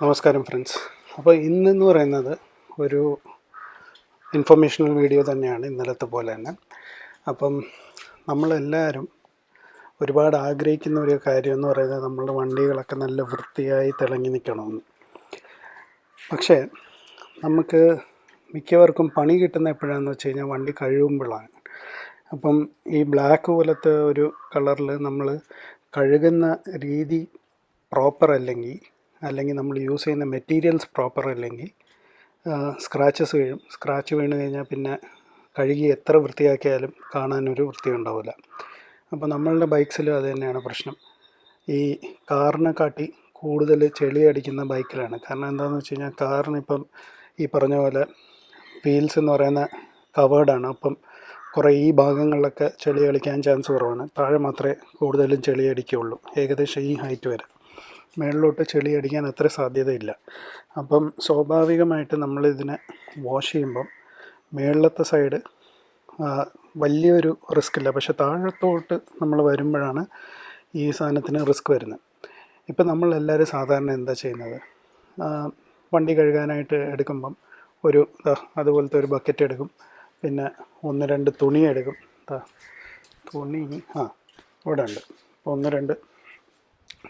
നമസ്കാരം ഫ്രണ്ട്സ് അപ്പോൾ ഇന്നെന്ന് പറയുന്നത് ഒരു ഇൻഫർമേഷണൽ വീഡിയോ തന്നെയാണ് ഇന്നലത്തെ പോലെ തന്നെ. അപ്പം നമ്മളെല്ലാവരും ഒരുപാട് ആഗ്രഹിക്കുന്ന ഒരു കാര്യം എന്ന് പറയുന്നത് നമ്മളുടെ വണ്ടികളൊക്കെ നല്ല വൃത്തിയായി തിളങ്ങി നിൽക്കണമെന്ന്. പക്ഷേ നമുക്ക് മിക്കവർക്കും പണി കിട്ടുന്ന എപ്പോഴാണെന്ന് വെച്ച് കഴിഞ്ഞാൽ വണ്ടി കഴുകുമ്പോഴാണ്. അപ്പം ഈ ബ്ലാക്ക് പോലത്തെ ഒരു കളറിൽ നമ്മൾ കഴുകുന്ന രീതി പ്രോപ്പർ അല്ലെങ്കിൽ അല്ലെങ്കിൽ നമ്മൾ യൂസ് ചെയ്യുന്ന മെറ്റീരിയൽസ് പ്രോപ്പർ അല്ലെങ്കിൽ സ്ക്രാച്ചസ് വീഴും സ്ക്രാച്ച് വീണ് കഴിഞ്ഞാൽ പിന്നെ കഴുകി എത്ര വൃത്തിയാക്കിയാലും കാണാനൊരു വൃത്തി ഉണ്ടാവില്ല. അപ്പോൾ നമ്മളുടെ ബൈക്സിലും അത് തന്നെയാണ് പ്രശ്നം. ഈ കാറിനെ കാട്ടി കൂടുതൽ ചെളി അടിക്കുന്ന ബൈക്കിലാണ് കാരണം എന്താണെന്ന് വെച്ച് കഴിഞ്ഞാൽ കാറിനിപ്പം ഈ പറഞ്ഞ പോലെ വീൽസ് എന്ന് പറയുന്ന കവേർഡാണ് അപ്പം കുറേ ഈ ഭാഗങ്ങളിലൊക്കെ ചെളി കളിക്കാൻ ചാൻസ് കുറവാണ്. താഴെ മാത്രമേ കൂടുതലും ചെളി അടിക്കുകയുള്ളൂ. ഏകദേശം ഈ ഹൈറ്റ് വരെ. മേളിലോട്ട് ചെളി അടിക്കാൻ അത്ര സാധ്യതയില്ല. അപ്പം സ്വാഭാവികമായിട്ട് നമ്മളിതിനെ വാഷ് ചെയ്യുമ്പം മുകളിലത്തെ സൈഡ് വലിയൊരു റിസ്ക് ഇല്ല. പക്ഷെ താഴത്തോട്ട് നമ്മൾ വരുമ്പോഴാണ് ഈ സാധനത്തിന് റിസ്ക് വരുന്നത്. ഇപ്പം നമ്മളെല്ലാവരും സാധാരണ എന്താ ചെയ്യുന്നത്? വണ്ടി കഴുകാനായിട്ട് എടുക്കുമ്പം ഒരു അതുപോലത്തെ ഒരു ബക്കറ്റ് എടുക്കും. പിന്നെ ഒന്ന് രണ്ട് തുണി എടുക്കും. തുണി ആ ഇവിടെ ഉണ്ട് ഒന്ന് രണ്ട്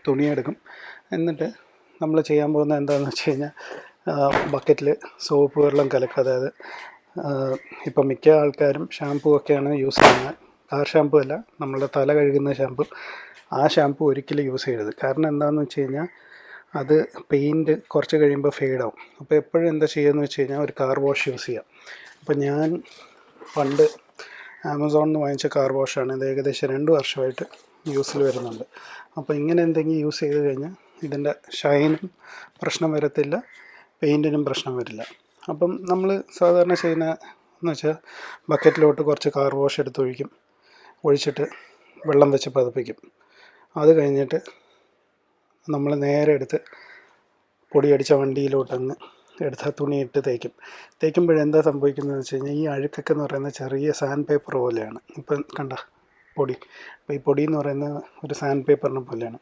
തുണി എടുക്കും എന്നിട്ട് നമ്മൾ ചെയ്യാൻ പോകുന്ന എന്താണെന്ന് വെച്ച് കഴിഞ്ഞാൽ ബക്കറ്റിൽ സോപ്പ് വെള്ളം കലക്കുക. അതായത് ഇപ്പം മിക്ക ആൾക്കാരും ഷാമ്പു ഒക്കെയാണ് യൂസ് ചെയ്യുന്നത്. കാർ ഷാമ്പു അല്ല നമ്മളുടെ തല കഴുകുന്ന ഷാമ്പു ആ ഷാമ്പു ഒരിക്കലും യൂസ് ചെയ്യരുത്. കാരണം എന്താണെന്ന് വെച്ച് കഴിഞ്ഞാൽ അത് പെയിന്റ് കുറച്ച് കഴിയുമ്പോൾ ഫെയ്ഡാവും അപ്പോൾ എപ്പോഴും എന്താ ചെയ്യുകയെന്ന് വെച്ച് കഴിഞ്ഞാൽ ഒരു കാർ വാഷ് യൂസ് ചെയ്യാം. അപ്പോൾ ഞാൻ പണ്ട് ആമസോണിൽ നിന്ന് വാങ്ങിച്ച കാർ വാഷാണ് ഇത് ഏകദേശം രണ്ട് വർഷമായിട്ട് യൂസിൽ വരുന്നുണ്ട്. അപ്പോൾ ഇങ്ങനെ എന്തെങ്കിലും യൂസ് ചെയ്ത് കഴിഞ്ഞാൽ ഇതിന്റെ ഷൈനും പ്രശ്നം വരത്തില്ല പെയിന്റിനും പ്രശ്നം വരില്ല. അപ്പം നമ്മൾ സാധാരണ ചെയ്യുന്ന എന്ന് വെച്ചാൽ ബക്കറ്റിലോട്ട് കുറച്ച് കാർ വാഷ് എടുത്ത് ഒഴിക്കും ഒഴിച്ചിട്ട് വെള്ളം വെച്ച് പതിപ്പിക്കും. അത് കഴിഞ്ഞിട്ട് നമ്മൾ നേരെ എടുത്ത് പൊടിയടിച്ച വണ്ടിയിലോട്ടങ്ങ് എടുത്ത തുണിയിട്ട് തേക്കും. തേക്കുമ്പോഴെന്താ സംഭവിക്കുന്നതെന്ന് വെച്ച് കഴിഞ്ഞാൽ ഈ അഴുക്കൊക്കെ എന്ന് പറയുന്നത് ചെറിയ സാൻഡ് പേപ്പർ പോലെയാണ്. ഇപ്പം കണ്ട? പൊടി. അപ്പോൾ ഈ പൊടി എന്ന് പറയുന്നത് ഒരു സാൻഡ് പേപ്പറിനെ പോലെയാണ്.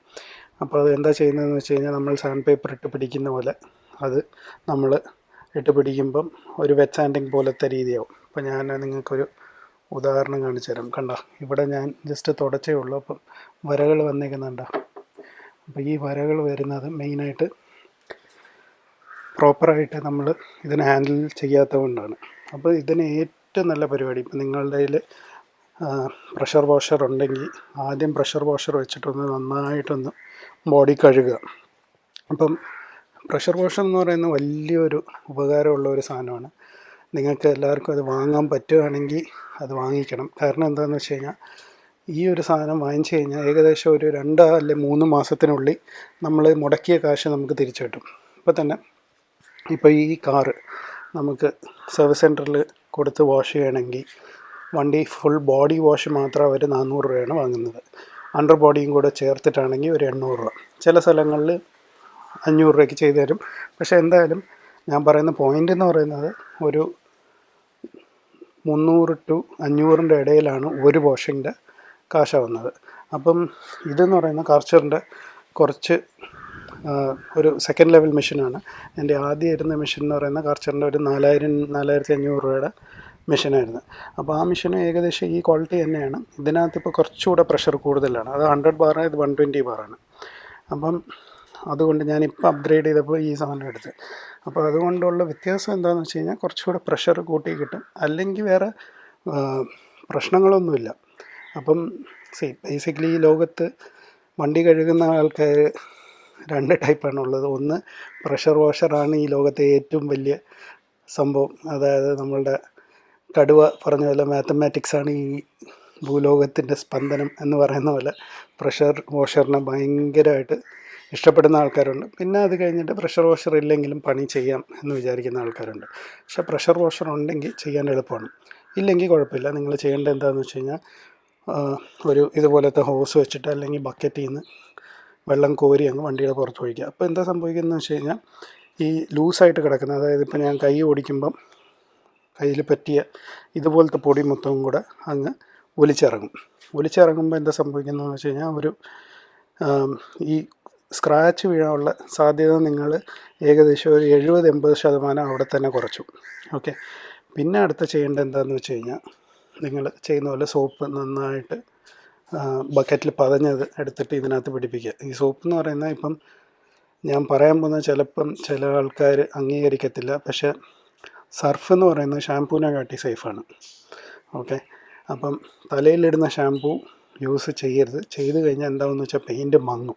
അപ്പോൾ അത് എന്താ ചെയ്യുന്നതെന്ന് വെച്ച് കഴിഞ്ഞാൽ നമ്മൾ സാൻഡ് പേപ്പർ ഇട്ട് പിടിക്കുന്ന പോലെ അത് നമ്മൾ ഇട്ട് പിടിക്കുമ്പം ഒരു വെറ്റ് സാൻഡിങ് പോലത്തെ രീതിയാവും. അപ്പോൾ ഞാൻ നിങ്ങൾക്കൊരു ഉദാഹരണം കാണിച്ചു തരാം. കണ്ട? ഇവിടെ ഞാൻ ജസ്റ്റ് തുടച്ചേ ഉള്ളൂ. അപ്പം വരകൾ വന്നേക്കുന്നുണ്ട. അപ്പോൾ ഈ വരകൾ വരുന്നത് മെയിനായിട്ട് പ്രോപ്പറായിട്ട് നമ്മൾ ഇതിനെ ഹാൻഡിൽ ചെയ്യാത്തത് കൊണ്ടാണ് അപ്പോൾ ഇതിന് ഏറ്റവും നല്ല പരിപാടി ഇപ്പം നിങ്ങളുടെ പ്രഷർ വാഷർ ഉണ്ടെങ്കിൽ ആദ്യം പ്രഷർ വാഷർ വെച്ചിട്ടൊന്ന് നന്നായിട്ടൊന്ന് ബോഡി കഴുകുക. അപ്പം പ്രഷർ വാഷർ എന്ന് പറയുന്ന വലിയൊരു ഉപകാരമുള്ള ഒരു സാധനമാണ്. നിങ്ങൾക്ക് എല്ലാവർക്കും അത് വാങ്ങാൻ പറ്റുകയാണെങ്കിൽ അത് വാങ്ങിക്കണം. കാരണം എന്താണെന്ന് വെച്ച് കഴിഞ്ഞാൽ ഈ ഒരു സാധനം വാങ്ങിച്ചു കഴിഞ്ഞാൽ ഏകദേശം ഒരു രണ്ടോ അല്ലെ മൂന്ന് മാസത്തിനുള്ളിൽ നമ്മൾ മുടക്കിയ കാശ് നമുക്ക് തിരിച്ചു കിട്ടും. ഇപ്പോൾ തന്നെ ഇപ്പോൾ ഈ കാറ് നമുക്ക് സർവീസ് സെന്ററിൽ കൊടുത്ത് വാഷ് ചെയ്യണമെങ്കിൽ വണ്ടി ഫുൾ ബോഡി വാഷ് മാത്രം അവർ നാനൂറ് രൂപയാണ് വാങ്ങുന്നത്. അണ്ടർ ബോഡിയും കൂടെ ചേർത്തിട്ടാണെങ്കിൽ ഒരു എണ്ണൂറ് രൂപ. ചില സ്ഥലങ്ങളിൽ അഞ്ഞൂറ് രൂപയ്ക്ക് ചെയ്തു തരും. പക്ഷേ എന്തായാലും ഞാൻ പറയുന്ന പോയിന്റ് എന്ന് പറയുന്നത് ഒരു മുന്നൂറ് ടു അഞ്ഞൂറിന്റെ ഇടയിലാണ് ഒരു വാഷിന്റെ കാശാവുന്നത് അപ്പം ഇതെന്ന് പറയുന്ന കാർച്ചറിന്റെ കുറച്ച് ഒരു സെക്കൻഡ് ലെവൽ മെഷീനാണ് എന്റെ ആദ്യം ഇരുന്ന മെഷീൻ എന്ന് പറയുന്ന കാർച്ചറിന്റെ ഒരു നാലായിരം നാലായിരത്തി അഞ്ഞൂറ് രൂപയുടെ മെഷീനായിരുന്നു. അപ്പോൾ ആ മെഷീന് ഏകദേശം ഈ ക്വാളിറ്റി തന്നെയാണ്. ഇതിനകത്ത് ഇപ്പോൾ കുറച്ചുകൂടെ പ്രഷർ കൂടുതലാണ്. അത് ഹൺഡ്രഡ് ബാറാണ് ഇത് വൺ ട്വന്റി ബാറാണ് അപ്പം അതുകൊണ്ട് ഞാൻ ഇപ്പോൾ അപ്ഗ്രേഡ് ചെയ്തപ്പോൾ ഈ സാധനം എടുത്ത്. അപ്പോൾ അതുകൊണ്ടുള്ള വ്യത്യാസം എന്താണെന്ന് വെച്ച് കഴിഞ്ഞാൽ കുറച്ചുകൂടെ പ്രഷർ കൂട്ടി കിട്ടും. അല്ലെങ്കിൽ വേറെ പ്രശ്നങ്ങളൊന്നുമില്ല. അപ്പം സി ബേസിക്കലി ഈ ലോകത്ത് വണ്ടി കഴുകുന്ന ആൾക്കാർ രണ്ട് ടൈപ്പാണ് ഉള്ളത് ഒന്ന് പ്രഷർ വാഷറാണ് ഈ ലോകത്തെ ഏറ്റവും വലിയ സംഭവം. അതായത് നമ്മളുടെ കടുവ പറഞ്ഞ പോലെ മാത്തമാറ്റിക്സ് ആണ് ഈ ഭൂലോകത്തിന്റെ സ്പന്ദനം എന്ന് പറയുന്ന പോലെ പ്രഷർ വാഷറിനെ ഭയങ്കരമായിട്ട് ഇഷ്ടപ്പെടുന്ന ആൾക്കാരുണ്ട്. പിന്നെ അത് കഴിഞ്ഞിട്ട് പ്രഷർ വാഷർ ഇല്ലെങ്കിലും പണി ചെയ്യാം എന്ന് വിചാരിക്കുന്ന ആൾക്കാരുണ്ട്. പക്ഷെ പ്രഷർ വാഷർ ഉണ്ടെങ്കിൽ ചെയ്യാൻ എളുപ്പമാണ്. ഇല്ലെങ്കിൽ കുഴപ്പമില്ല. നിങ്ങൾ ചെയ്യേണ്ടത് എന്താണെന്ന് വെച്ച് കഴിഞ്ഞാൽ ഒരു ഇതുപോലത്തെ ഹോസ് വെച്ചിട്ട് അല്ലെങ്കിൽ ബക്കറ്റിൽ നിന്ന് വെള്ളം കോരി അങ്ങ് വണ്ടിയുടെ പുറത്ത് ഒഴിക്കുക. അപ്പോൾ എന്താ സംഭവിക്കുന്നതെന്ന് വെച്ച് കഴിഞ്ഞാൽ ഈ ലൂസായിട്ട് കിടക്കുന്ന അതായത് ഇപ്പോൾ ഞാൻ കൈ ഓടിക്കുമ്പം കയ്യിൽ പറ്റിയ ഇതുപോലത്തെ പൊടി മൊത്തവും കൂടെ അങ്ങ് ഒലിച്ചിറങ്ങും. ഒലിച്ചിറങ്ങുമ്പോൾ എന്താ സംഭവിക്കുന്നതെന്ന് വെച്ച് കഴിഞ്ഞാൽ ഒരു ഈ സ്ക്രാച്ച് വീഴാനുള്ള സാധ്യത നിങ്ങൾ ഏകദേശം ഒരു എഴുപത് എൺപത് ശതമാനം അവിടെ തന്നെ കുറച്ചു. ഓക്കെ. പിന്നെ അടുത്ത ചെയ്യേണ്ടത് എന്താണെന്ന് വെച്ച് കഴിഞ്ഞാൽ നിങ്ങൾ ചെയ്യുന്ന പോലെ സോപ്പ് നന്നായിട്ട് ബക്കറ്റിൽ പതഞ്ഞത് എടുത്തിട്ട് ഇതിനകത്ത് പിടിപ്പിക്കുക. ഈ സോപ്പ് എന്ന് പറയുന്നത് ഇപ്പം ഞാൻ പറയാൻ പോകുന്നത് ചിലപ്പം ചില ആൾക്കാർ അംഗീകരിക്കത്തില്ല. പക്ഷേ സർഫ് എന്ന് പറയുന്നത് ഷാംപൂവിനെ കാട്ടി സേഫാണ് ഓക്കെ അപ്പം തലയിലിടുന്ന ഷാംപൂ യൂസ് ചെയ്യരുത്. ചെയ്ത് കഴിഞ്ഞാൽ എന്താണെന്ന് വെച്ചാൽ പെയിന്റ് മങ്ങും.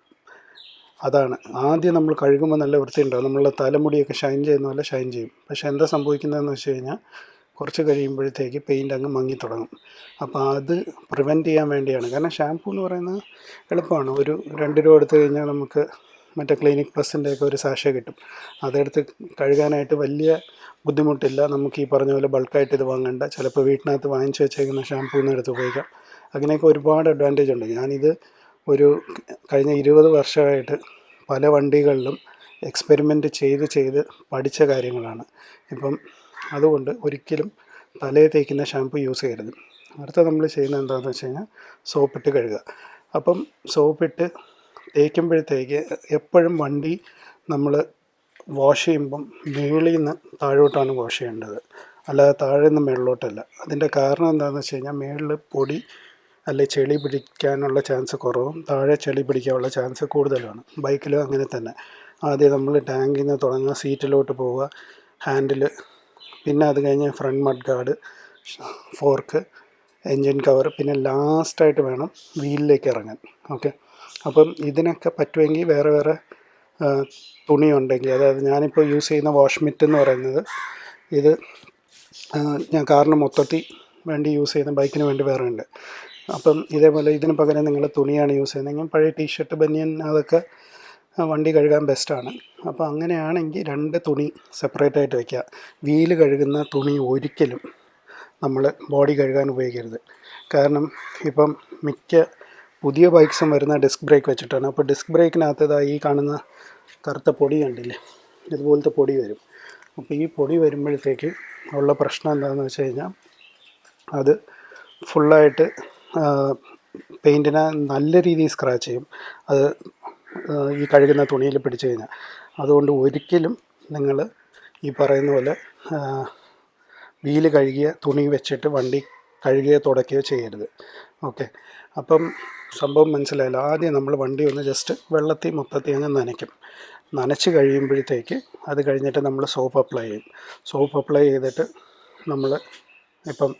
അതാണ്. ആദ്യം നമ്മൾ കഴുകുമ്പോൾ നല്ല വൃത്തിയുണ്ടാവും. നമ്മളുടെ തലമുടിയൊക്കെ ഷൈൻ ചെയ്യുന്ന പോലെ ഷൈൻ ചെയ്യും. പക്ഷേ എന്താ സംഭവിക്കുന്നതെന്ന് വെച്ച് കഴിഞ്ഞാൽ കുറച്ച് കഴിയുമ്പോഴത്തേക്ക് പെയിന്റ് അങ്ങ് മങ്ങി തുടങ്ങും. അപ്പോൾ അത് പ്രിവെന്റ് ചെയ്യാൻ വേണ്ടിയാണ്. കാരണം ഷാംപൂ എന്ന് പറയുന്നത് എളുപ്പമാണ്. ഒരു രണ്ട് രൂപ എടുത്തു കഴിഞ്ഞാൽ നമുക്ക് മറ്റേ ക്ലിനിക് പ്ലസിന്റെയൊക്കെ ഒരു സാഷ കിട്ടും. അതെടുത്ത് കഴുകാനായിട്ട് വലിയ ബുദ്ധിമുട്ടില്ല. നമുക്ക് ഈ പറഞ്ഞ പോലെ ബൾക്കായിട്ട് ഇത് വാങ്ങേണ്ട. ചിലപ്പോൾ വീട്ടിനകത്ത് വാങ്ങിച്ച് വെച്ചേക്കുന്ന ഷാംപൂന്ന് എടുത്ത് ഉപയോഗിക്കാം. അങ്ങനെയൊക്കെ ഒരുപാട് അഡ്വാന്റേജ് ഉണ്ട്. ഞാനിത് ഒരു കഴിഞ്ഞ ഇരുപത് വർഷമായിട്ട് പല വണ്ടികളിലും എക്സ്പെരിമെന്റ് ചെയ്ത് ചെയ്ത് പഠിച്ച കാര്യങ്ങളാണ്. ഇപ്പം അതുകൊണ്ട് ഒരിക്കലും തലയിൽ തേക്കുന്ന ഷാമ്പു യൂസ് ചെയ്യരുത്. അടുത്ത നമ്മൾ ചെയ്യുന്നത് എന്താണെന്ന് വെച്ച് കഴിഞ്ഞാൽ സോപ്പിട്ട് കഴുകുക അപ്പം സോപ്പിട്ട് തേക്കുമ്പോഴത്തേക്ക് എപ്പോഴും വണ്ടി നമ്മൾ വാഷ് ചെയ്യുമ്പം മേളിൽ നിന്ന് താഴോട്ടാണ് വാഷ് ചെയ്യേണ്ടത്. അല്ലാതെ താഴെ നിന്ന് മേളിലോട്ടല്ല. അതിന്റെ കാരണം എന്താണെന്ന് വെച്ച് കഴിഞ്ഞാൽ മേളിൽ പൊടി അല്ലെ ചെളി പിടിക്കാനുള്ള ചാൻസ് കുറവും താഴെ ചെളി പിടിക്കാനുള്ള ചാൻസ് കൂടുതലാണ് ബൈക്കിലും അങ്ങനെ തന്നെ. ആദ്യം നമ്മൾ ടാങ്കിൽ നിന്ന് തുടങ്ങുക സീറ്റിലോട്ട് പോവുക ഹാൻഡിൽ പിന്നെ അത് കഴിഞ്ഞ് front mud guard fork engine cover പിന്നെ ലാസ്റ്റായിട്ട് വേണം വീലിലേക്ക് ഇറങ്ങാൻ. ഓക്കെ? അപ്പം ഇതിനൊക്കെ പറ്റുമെങ്കിൽ വേറെ വേറെ തുണി ഉണ്ടെങ്കിൽ അതായത് ഞാനിപ്പോൾ യൂസ് ചെയ്യുന്ന വാഷ് മിറ്റ് എന്ന് പറയുന്നത് ഇത് ഞാൻ കാറിന് മൊത്തത്തിൽ വേണ്ടി യൂസ് ചെയ്യുന്ന ബൈക്കിന് വേണ്ടി വേറെ ഉണ്ട്. അപ്പം ഇതേപോലെ ഇതിന് പകരം നിങ്ങൾ തുണിയാണ് യൂസ് ചെയ്യുന്നതെങ്കിൽ പഴയ ടീഷർട്ട് ബനിയൻ അതൊക്കെ വണ്ടി കഴുകാൻ ബെസ്റ്റാണ് അപ്പോൾ അങ്ങനെയാണെങ്കിൽ രണ്ട് തുണി സെപ്പറേറ്റ് ആയിട്ട് വയ്ക്കുക വീൽ കഴുകുന്ന തുണി ഒരിക്കലും നമ്മൾ ബോഡി കഴുകാൻ ഉപയോഗിക്കരുത്. കാരണം ഇപ്പം മിക്ക പുതിയ ബൈക്സും വരുന്ന ഡിസ്ക് ബ്രേക്ക് വെച്ചിട്ടാണ്. അപ്പോൾ ഡിസ്ക് ബ്രേക്കിനകത്ത് ഈ കാണുന്ന കറുത്ത പൊടി കണ്ടില്ലേ? ഇതുപോലത്തെ പൊടി വരും. അപ്പോൾ ഈ പൊടി വരുമ്പോഴത്തേക്ക് ഉള്ള പ്രശ്നം എന്താണെന്ന് വെച്ച് കഴിഞ്ഞാൽ അത് ഫുള്ളായിട്ട് പെയിന്റിനെ നല്ല രീതിയിൽ സ്ക്രാച്ച് ചെയ്യും. അത് ഈ കഴുകുന്ന തുണിയിൽ പിടിച്ചു കഴിഞ്ഞാൽ. അതുകൊണ്ട് ഒരിക്കലും നിങ്ങൾ ഈ പറയുന്ന പോലെ വീൽ കഴുകിയ തുണി വെച്ചിട്ട് വണ്ടി കഴുകുകയോ തുടയ്ക്കുകയോ ചെയ്യരുത്. ഓക്കെ. അപ്പം സംഭവം മനസ്സിലായല്ലോ. ആദ്യം നമ്മൾ വണ്ടി ഒന്ന് ജസ്റ്റ് വെള്ളത്തിൽ മൊത്തത്തിൽ അങ്ങ് നനയ്ക്കും. നനച്ച് കഴിയുമ്പോഴത്തേക്ക് അത് കഴിഞ്ഞിട്ട് നമ്മൾ സോപ്പ് അപ്ലൈ ചെയ്യും. സോപ്പ് അപ്ലൈ ചെയ്തിട്ട് നമ്മൾ ഇപ്പം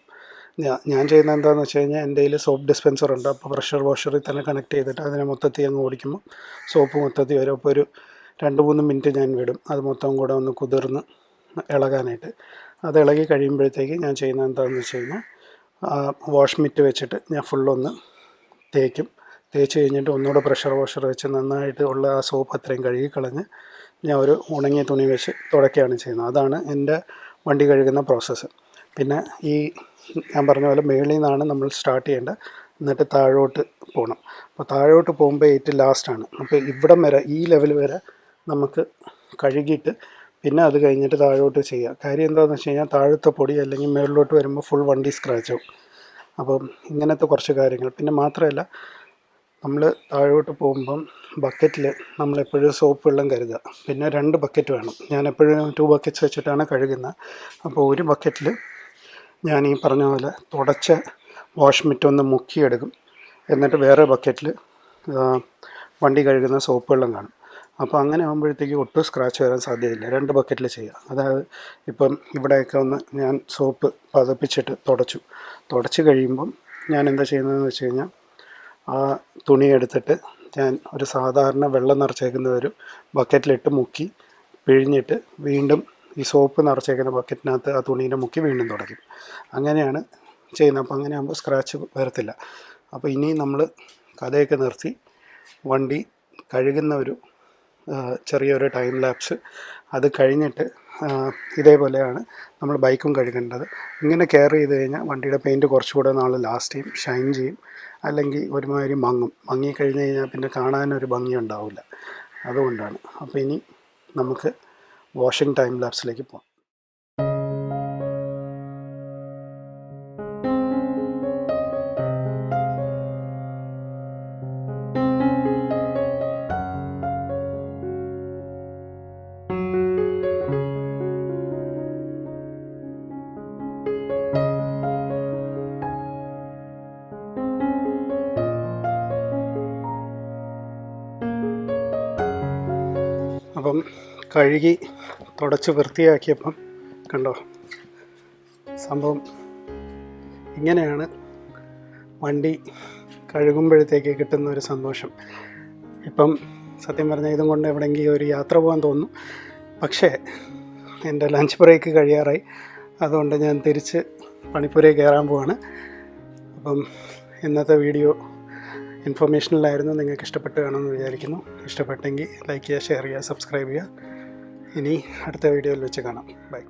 ഞാൻ ചെയ്യുന്നത് എന്താണെന്ന് വെച്ച് കഴിഞ്ഞാൽ എന്റെ കയ്യിൽ സോപ്പ് ഡിസ്പെൻസർ ഉണ്ട്. അപ്പോൾ പ്രഷർ വാഷറിൽ തന്നെ കണക്ട് ചെയ്തിട്ട് അതിനെ മൊത്തത്തിൽ അങ്ങ് ഓടിക്കുമ്പോൾ സോപ്പ് മൊത്തത്തിൽ വരും. അപ്പോൾ ഒരു രണ്ട് മൂന്ന് മിനിറ്റ് ഞാൻ വിടും. അത് മൊത്തം കൂടെ ഒന്ന് കുതിർന്ന് ഇളകാനായിട്ട്. അത് ഇളകി കഴിയുമ്പോഴത്തേക്ക് ഞാൻ ചെയ്യുന്ന എന്താണെന്ന് വെച്ച് കഴിഞ്ഞാൽ വാഷ് മിറ്റ് വെച്ചിട്ട് ഞാൻ ഫുള്ളൊന്ന് തേക്കും. തേച്ച് കഴിഞ്ഞിട്ട് ഒന്നുകൂടെ പ്രഷർ വാഷർ വെച്ച് നന്നായിട്ട് ഉള്ള ആ സോപ്പ് അത്രയും കഴുകിക്കളഞ്ഞ് ഞാൻ ഒരു ഉണങ്ങിയ തുണി വെച്ച് തുടക്കുകയാണ് ചെയ്യുന്നത്. അതാണ് എന്റെ വണ്ടി കഴുകുന്ന പ്രോസസ്സ് പിന്നെ ഈ ഞാൻ പറഞ്ഞ പോലെ മേളിൽ നിന്നാണ് നമ്മൾ സ്റ്റാർട്ട് ചെയ്യേണ്ടത്. എന്നിട്ട് താഴോട്ട് പോകണം. അപ്പോൾ താഴോട്ട് പോകുമ്പോൾ ഏറ്റവും ലാസ്റ്റാണ് അപ്പോൾ ഇവിടം വരെ ഈ ലെവൽ വരെ നമുക്ക് കഴുകിയിട്ട് പിന്നെ അത് കഴിഞ്ഞിട്ട് താഴോട്ട് ചെയ്യുക. കാര്യം എന്താണെന്ന് വെച്ച് കഴിഞ്ഞാൽ താഴത്തെ പൊടി അല്ലെങ്കിൽ മേളിലോട്ട് വരുമ്പോൾ ഫുൾ വണ്ടി സ്ക്രാച്ച് ആവും. അപ്പം ഇങ്ങനത്തെ കുറച്ച് കാര്യങ്ങൾ. പിന്നെ മാത്രമല്ല നമ്മൾ താഴോട്ട് പോകുമ്പം ബക്കറ്റിൽ നമ്മളെപ്പോഴും സോപ്പ് വെള്ളം കരുതുക. പിന്നെ രണ്ട് ബക്കറ്റ് വേണം. ഞാൻ എപ്പോഴും ടു ബക്കറ്റ്സ് വെച്ചിട്ടാണ് കഴുകുന്നത്. അപ്പോൾ ഒരു ബക്കറ്റിൽ ഞാൻ ഈ പറഞ്ഞ പോലെ തുടച്ച വാഷ് ഒന്ന് മുക്കിയെടുക്കും. എന്നിട്ട് വേറെ ബക്കറ്റിൽ വണ്ടി കഴുകുന്ന സോപ്പ് വെള്ളം കാണും. അപ്പോൾ അങ്ങനെ ആകുമ്പോഴത്തേക്ക് ഒട്ടും സ്ക്രാച്ച് വരാൻ സാധ്യതയില്ല. രണ്ട് ബക്കറ്റിൽ ചെയ്യുക അതായത് ഇപ്പം ഇവിടെയൊക്കെ ഒന്ന് ഞാൻ സോപ്പ് പതപ്പിച്ചിട്ട് തുടച്ചു. തുടച്ച് കഴിയുമ്പം ഞാൻ എന്താ ചെയ്യുന്നതെന്ന് വെച്ച് കഴിഞ്ഞാൽ ആ തുണി എടുത്തിട്ട് ഞാൻ ഒരു സാധാരണ വെള്ളം നിറച്ചേക്കുന്ന ഒരു ബക്കറ്റിലിട്ട് മുക്കി പിഴിഞ്ഞിട്ട് വീണ്ടും ഈ സോപ്പ് നിറച്ചേക്കുന്ന ബക്കറ്റിനകത്ത് ആ തുണീനെ മുക്കി വീണ്ടും തുടയ്ക്കും. അങ്ങനെയാണ് ചെയ്യുന്നത്. അപ്പോൾ അങ്ങനെ ആകുമ്പോൾ സ്ക്രാച്ച് വരത്തില്ല. അപ്പോൾ ഇനി നമ്മൾ കഥയൊക്കെ നിർത്തി വണ്ടി കഴുകുന്ന ഒരു ചെറിയൊരു ടൈം ലാപ്സ് അത് കഴിഞ്ഞിട്ട് ഇതേപോലെയാണ് നമ്മൾ ബൈക്കും കഴുകേണ്ടത്. ഇങ്ങനെ കെയർ ചെയ്ത് കഴിഞ്ഞാൽ വണ്ടിയുടെ പെയിന്റ് കുറച്ചുകൂടെ നാൾ ലാസ്റ്റ് ചെയ്യും ഷൈൻ ചെയ്യും. അല്ലെങ്കിൽ ഒരുമാതിരി മങ്ങും. മങ്ങി കഴിഞ്ഞ് കഴിഞ്ഞാൽ പിന്നെ കാണാനൊരു ഭംഗി ഉണ്ടാവില്ല. അതുകൊണ്ടാണ്. അപ്പോൾ ഇനി നമുക്ക് വാഷിംഗ് ടൈം ലാപ്സിലേക്ക് പോകാം. കഴുകി തുടച്ച് വൃത്തിയാക്കിയപ്പം കണ്ടോ? സംഭവം ഇങ്ങനെയാണ് വണ്ടി കഴുകുമ്പോഴത്തേക്ക് കിട്ടുന്ന ഒരു സന്തോഷം. ഇപ്പം സത്യം പറഞ്ഞാൽ ഇതും കൊണ്ട് എവിടെയെങ്കിലും ഒരു യാത്ര പോകാൻ തോന്നും പക്ഷേ എന്റെ ലഞ്ച് ബ്രേക്ക് കഴിയാറായി. അതുകൊണ്ട് ഞാൻ തിരിച്ച് പണിപ്പുരയിൽ കയറാൻ പോവാണ്. അപ്പം ഇന്നത്തെ വീഡിയോ ഇൻഫർമേഷനിലായിരുന്നു നിങ്ങൾക്ക് ഇഷ്ടപ്പെട്ട് കാണുമെന്ന് വിചാരിക്കുന്നു. ഇഷ്ടപ്പെട്ടെങ്കിൽ ലൈക്ക് ചെയ്യുക ഷെയർ ചെയ്യുക സബ്സ്ക്രൈബ് ചെയ്യുക. ഇനി അടുത്ത വീഡിയോയിൽ വെച്ച് കാണാം. ബൈ.